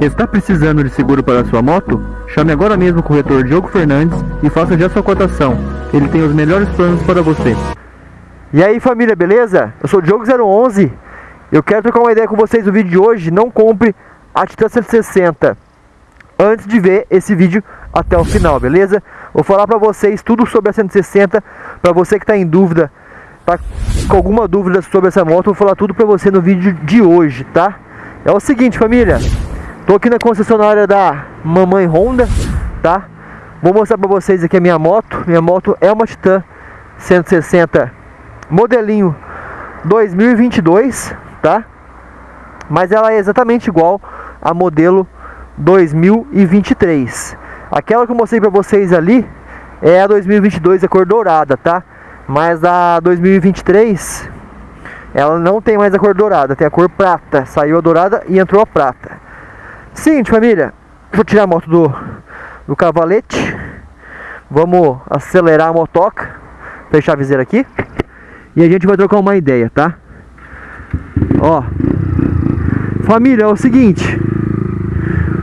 Está precisando de seguro para sua moto? Chame agora mesmo o corretor Diogo Fernandes e faça já sua cotação. Ele tem os melhores planos para você. E aí família, beleza? Eu sou o Diogo011 Eu quero trocar uma ideia com vocês no vídeo de hoje Não compre a Titan 160 Antes de ver esse vídeo até o final, beleza? Vou falar pra vocês tudo sobre a 160 Pra você que tá em dúvida Tá com alguma dúvida sobre essa moto Vou falar tudo pra você no vídeo de hoje, tá? É o seguinte família Tô aqui na concessionária da Mamãe Honda, tá? Vou mostrar pra vocês aqui a minha moto Minha moto é uma Titan 160 modelinho 2022, tá? Mas ela é exatamente igual a modelo 2023. Aquela que eu mostrei pra vocês ali é a 2022, a cor dourada, tá? Mas a 2023, ela não tem mais a cor dourada, tem a cor prata. Saiu a dourada e entrou a prata. Seguinte, família, vou tirar a moto do, do cavalete. Vamos acelerar a motoca. Fechar a viseira aqui. E a gente vai trocar uma ideia, tá? Ó. Família, é o seguinte.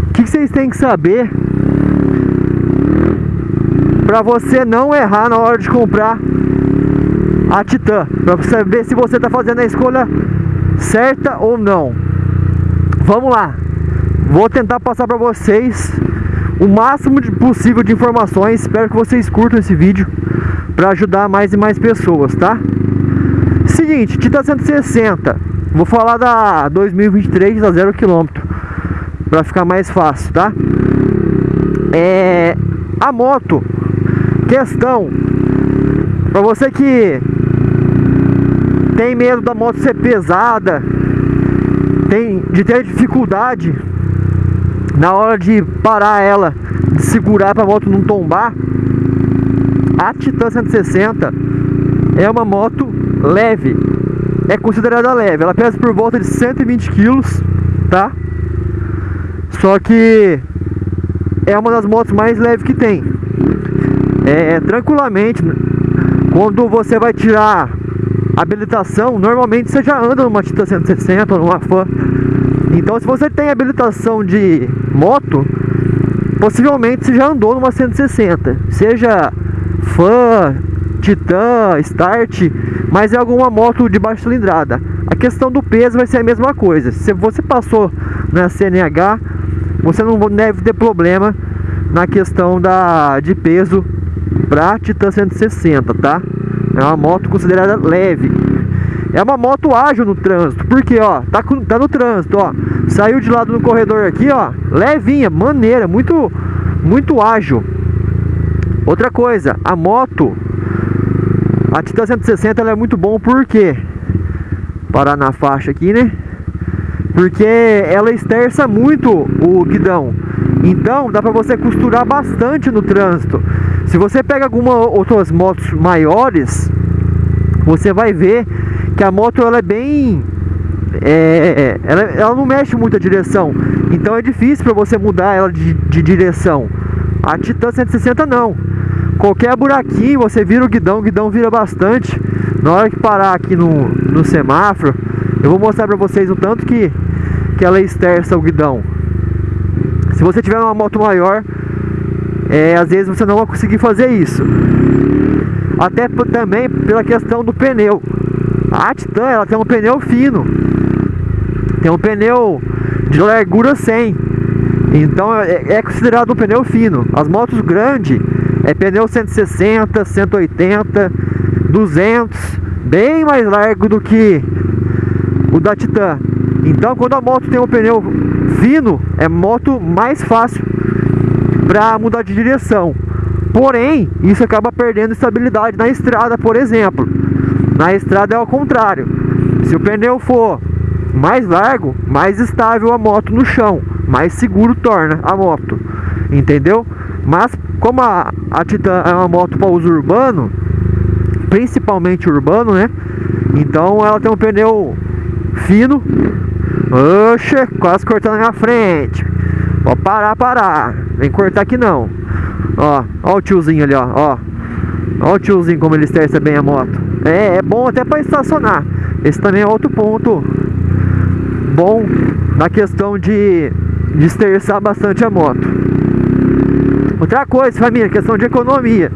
O que vocês têm que saber para você não errar na hora de comprar a Titan, para saber se você está fazendo a escolha certa ou não. Vamos lá. Vou tentar passar para vocês o máximo de possível de informações. Espero que vocês curtam esse vídeo para ajudar mais e mais pessoas, tá? Seguinte, Titan 160. Vou falar da 2023 a 0 km. Pra ficar mais fácil, tá? É. A moto. Questão. Pra você que tem medo da moto ser pesada. Tem de ter dificuldade na hora de parar ela, segurar para a moto não tombar. A Titan 160 é uma moto leve, é considerada leve. Ela pesa por volta de 120 quilos, tá? Só que é uma das motos mais leves que tem. É, tranquilamente, quando você vai tirar habilitação, normalmente você já anda numa Titan 160 ou numa Fan. Então, se você tem habilitação de moto, possivelmente você já andou numa 160. Seja Fan, Titan, Start, mas é alguma moto de baixa cilindrada. A questão do peso vai ser a mesma coisa. Se você passou na CNH, você não deve ter problema na questão da, de peso para Titan 160, tá? É uma moto considerada leve. É uma moto ágil no trânsito, porque ó, tá, tá no trânsito, ó. Saiu de lado no corredor aqui, ó, levinha, maneira, muito muito ágil. Outra coisa, a moto a Titan 160 ela é muito bom porque parar na faixa aqui, né? Porque ela esterça muito o guidão. Então dá para você costurar bastante no trânsito. Se você pega algumas outras motos maiores, você vai ver que a moto ela é bem é, ela, ela não mexe muito a direção. Então é difícil para você mudar ela de, de direção. A Titan 160 não. Qualquer buraquinho você vira o guidão, o guidão vira bastante. Na hora que parar aqui no, no semáforo, eu vou mostrar pra vocês o tanto que, que ela esterça o guidão. Se você tiver uma moto maior, é, às vezes você não vai conseguir fazer isso. Até também pela questão do pneu. A Titan ela tem um pneu fino. Tem um pneu de largura 100. Então é, é considerado um pneu fino. As motos grandes é pneu 160, 180, 200, bem mais largo do que o da Titan. Então, quando a moto tem um pneu fino, é moto mais fácil para mudar de direção. Porém, isso acaba perdendo estabilidade na estrada, por exemplo. Na estrada é ao contrário. Se o pneu for mais largo, mais estável a moto no chão, mais seguro torna a moto. Entendeu? Mas como a, a Titan é uma moto para uso urbano, principalmente urbano, né? Então ela tem um pneu fino. Oxe, quase cortando na minha frente. Ó, parar, parar. Vem cortar aqui não. Ó, ó o tiozinho ali, ó. Ó, ó o tiozinho como ele esterça bem a moto. É, é bom até para estacionar. Esse também é outro ponto bom na questão de desterçar bastante a moto. Outra coisa, família, questão de economia.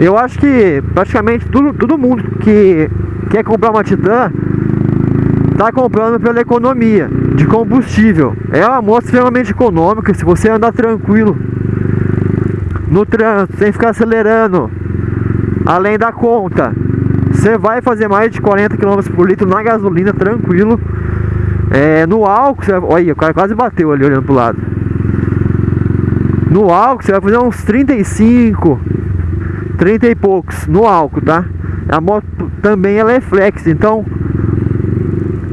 Eu acho que praticamente todo mundo que quer comprar uma Titan está comprando pela economia de combustível. É uma moto extremamente econômica, se você andar tranquilo no trânsito, sem ficar acelerando, além da conta, você vai fazer mais de 40 km por litro na gasolina tranquilo. É, no álcool, você, olha, o cara quase bateu ali olhando pro lado. No álcool você vai fazer uns 35, 30 e poucos no álcool, tá? A moto também ela é flex, então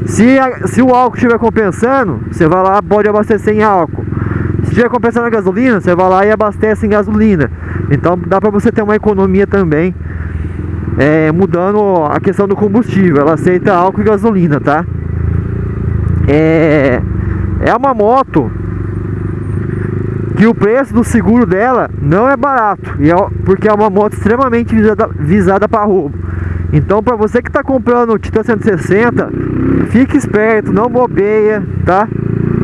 se, a, se o álcool estiver compensando, você vai lá pode abastecer em álcool. Se estiver compensando a gasolina, você vai lá e abastece em gasolina. Então dá para você ter uma economia também, é, mudando a questão do combustível. Ela aceita álcool e gasolina, tá? É, é uma moto que o preço do seguro dela não é barato, e é, porque é uma moto extremamente visada, visada para roubo. Então, para você que está comprando o Titan 160, fique esperto, não bobeia, tá?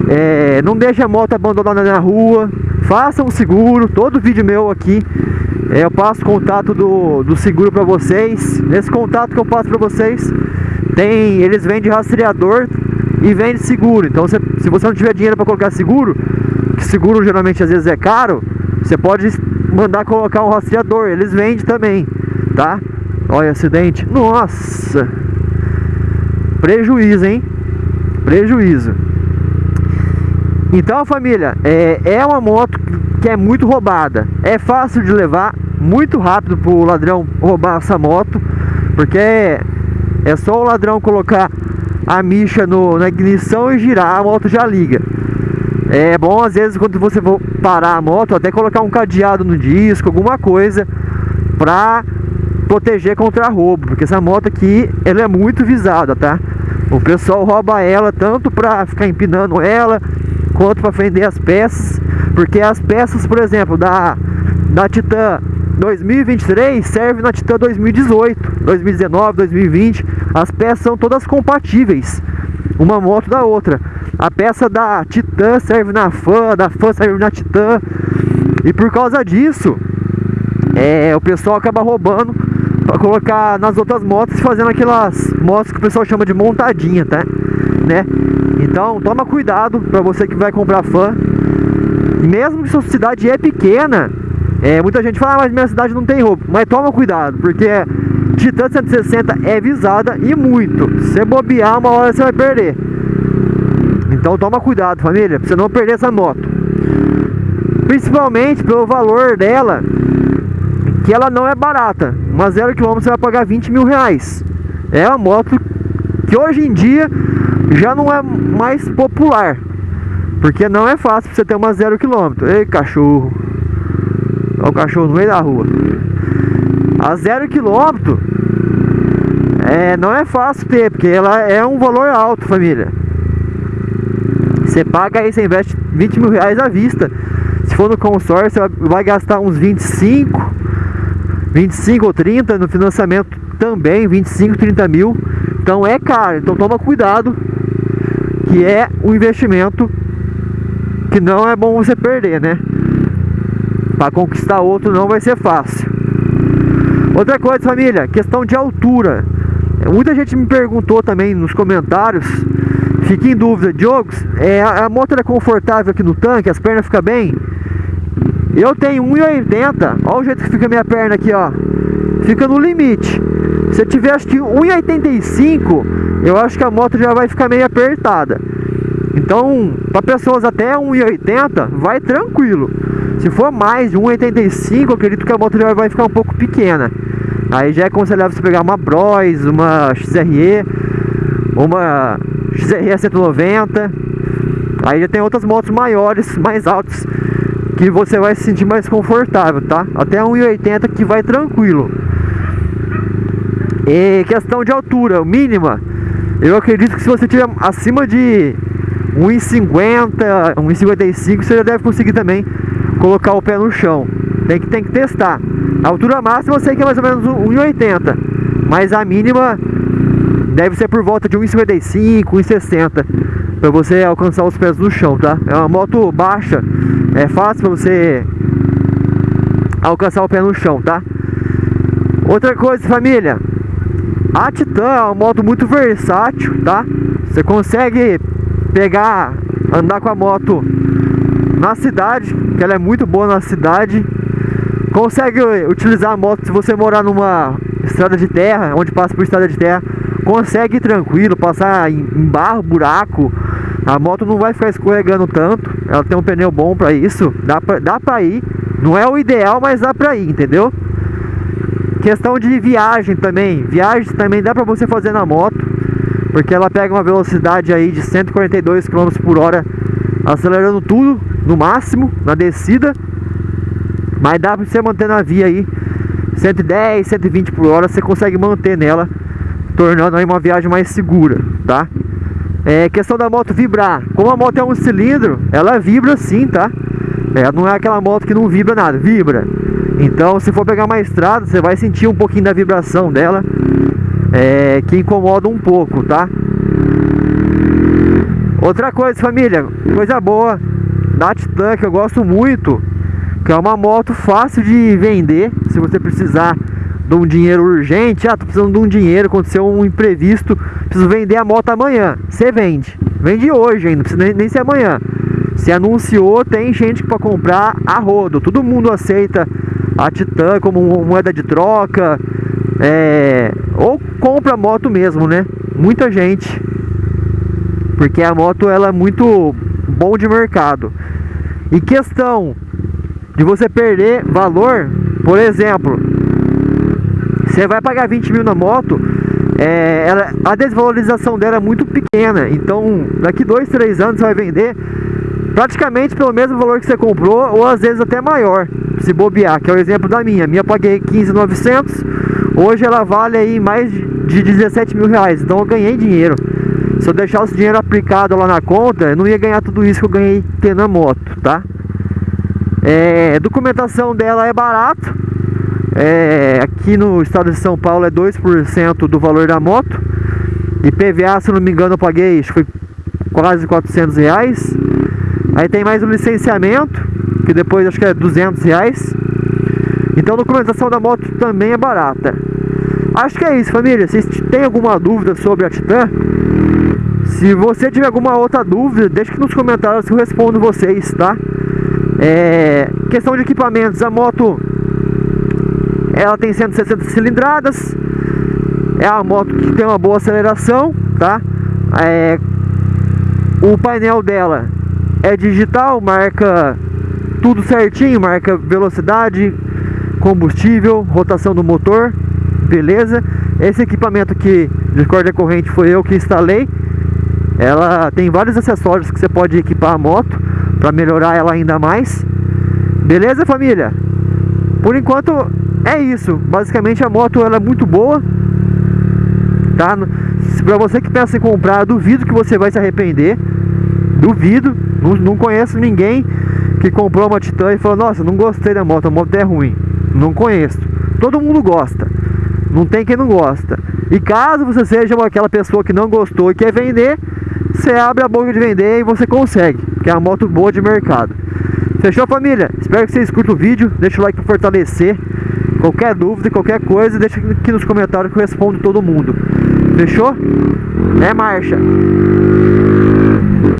É, não deixe a moto abandonada na rua, faça um seguro. Todo vídeo meu aqui eu passo contato do, do seguro para vocês. Nesse contato que eu passo para vocês, tem eles vendem rastreador e vendem seguro. Então, se, se você não tiver dinheiro para colocar seguro, que seguro geralmente às vezes é caro, você pode mandar colocar um rastreador. Eles vendem também, tá? Olha, acidente. Nossa! Prejuízo, hein? Prejuízo. Então, família, é, é uma moto que é muito roubada. É fácil de levar, muito rápido para o ladrão roubar essa moto, porque é, só o ladrão colocar a micha no, na ignição e girar, a moto já liga. É bom às vezes quando você for parar a moto, até colocar um cadeado no disco, alguma coisa, pra proteger contra roubo, porque essa moto aqui, ela é muito visada, tá? O pessoal rouba ela tanto para ficar empinando ela, quanto para vender as peças, porque as peças, por exemplo, da, da Titan 2023 serve na Titan 2018, 2019, 2020, as peças são todas compatíveis, uma moto da outra. A peça da Titan serve na Fan, da Fan serve na Titan, e por causa disso, é, o pessoal acaba roubando para colocar nas outras motos, fazendo aquelas motos que o pessoal chama de montadinha, tá? Né? Então, toma cuidado para você que vai comprar fã. Mesmo que sua cidade é pequena, é, muita gente fala, ah, mas minha cidade não tem roubo. Mas toma cuidado, porque Titan 160 é visada e muito. Se bobear, uma hora você vai perder. Então toma cuidado, família, pra você não perder essa moto. Principalmente pelo valor dela que ela não é barata. Uma zero quilômetro você vai pagar 20 mil reais. É uma moto que hoje em dia já não é mais popular. Porque não é fácil você ter uma zero quilômetro. Ei, cachorro. Olha o cachorro no meio da rua. A zero quilômetro é, não é fácil ter, porque ela é um valor alto, família. Você paga aí, você investe 20 mil reais à vista. Se for no consórcio, você vai gastar uns 25 25 ou 30 no financiamento também, 25, 30 mil. Então é caro, então toma cuidado, que é um investimento que não é bom você perder, né? Para conquistar outro não vai ser fácil. Outra coisa, família, questão de altura. Muita gente me perguntou também nos comentários, fiquei em dúvida, Diogo, é, a moto é confortável aqui no tanque, as pernas ficam bem? Eu tenho 1,80. Olha o jeito que fica minha perna aqui, ó. Fica no limite. Se eu tiver acho que 1,85, eu acho que a moto já vai ficar meio apertada. Então, para pessoas até 1,80, vai tranquilo. Se for mais de 1,85, acredito que a moto vai ficar um pouco pequena. Aí já é aconselhável você pegar uma Bros, uma XRE, uma XRE 190. Aí já tem outras motos maiores, mais altas que você vai se sentir mais confortável, tá? Até 1,80 que vai tranquilo. E questão de altura mínima, eu acredito que se você tiver acima de 1,50, 1,55, você já deve conseguir também colocar o pé no chão. Tem que, tem que testar. A altura máxima eu sei que é mais ou menos 1,80, mas a mínima deve ser por volta de 1,55, 1,60. para você alcançar os pés no chão, tá? É uma moto baixa, é fácil para você alcançar o pé no chão, tá? Outra coisa, família, a Titan é uma moto muito versátil, tá? Você consegue pegar, andar com a moto na cidade, que ela é muito boa na cidade. Consegue utilizar a moto se você morar numa estrada de terra, onde passa por estrada de terra. Consegue tranquilo, passar em, barro, buraco. A moto não vai ficar escorregando tanto. Ela tem um pneu bom para isso. Dá pra, dá pra ir. Não é o ideal, mas dá pra ir, entendeu? Questão de viagem também. Viagem também dá pra você fazer na moto. Porque ela pega uma velocidade aí de 142 km por hora. Acelerando tudo no máximo, na descida. Mas dá pra você manter na via aí 110, 120 por hora, você consegue manter nela, tornando aí uma viagem mais segura, tá? É questão da moto vibrar. Como a moto é um cilindro, ela vibra sim, tá? É, não é aquela moto que não vibra nada, vibra. Então, se for pegar uma estrada, você vai sentir um pouquinho da vibração dela, é, que incomoda um pouco, tá? Outra coisa, família, coisa boa da Titan que eu gosto muito, que é uma moto fácil de vender, se você precisar de um dinheiro urgente, ah, tô precisando de um dinheiro, aconteceu um imprevisto, preciso vender a moto amanhã, você vende, vende hoje ainda, não precisa nem, nem ser amanhã, se anunciou, tem gente para comprar a rodo, todo mundo aceita a Titan como moeda de troca, é, ou compra a moto mesmo, né, muita gente, porque a moto ela é muito bom de mercado. E questão de você perder valor, por exemplo, você vai pagar 20 mil na moto, é, ela, a desvalorização dela é muito pequena, então daqui 2, 3 anos você vai vender praticamente pelo mesmo valor que você comprou, ou às vezes até maior, se bobear, que é o exemplo da minha. Minha paguei 15,900, hoje ela vale aí mais de 17 mil reais, então eu ganhei dinheiro. Se eu deixar esse dinheiro aplicado lá na conta, eu não ia ganhar tudo isso que eu ganhei tendo a moto, tá? É, documentação dela é barato. É, aqui no estado de São Paulo é 2% do valor da moto. E PVA, se não me engano, eu paguei, acho que foi quase 400 reais. Aí tem mais o licenciamento, que depois acho que é 200 reais. Então a documentação da moto também é barata. Acho que é isso, família. Se tem alguma dúvida sobre a Titan, se você tiver alguma outra dúvida, deixe aqui nos comentários que eu respondo vocês, tá? É, questão de equipamentos, a moto ela tem 160 cilindradas, é uma moto que tem uma boa aceleração, tá? É, o painel dela é digital, marca tudo certinho, marca velocidade, combustível, rotação do motor, beleza? Esse equipamento aqui de corda corrente foi eu que instalei. Ela tem vários acessórios que você pode equipar a moto para melhorar ela ainda mais. Beleza, família? Por enquanto é isso. Basicamente a moto ela é muito boa. Tá? Para você que pensa em comprar, duvido que você vai se arrepender. Duvido. Não, não conheço ninguém que comprou uma Titan e falou: Nossa, não gostei da moto, a moto é ruim. Não conheço. Todo mundo gosta. Não tem quem não gosta. E caso você seja aquela pessoa que não gostou e quer vender, você abre a boca de vender e você consegue. Que é uma moto boa de mercado. Fechou família? Espero que vocês curtam o vídeo. Deixa o like para fortalecer. Qualquer dúvida, qualquer coisa, deixa aqui nos comentários que eu respondo todo mundo. Fechou? É marcha!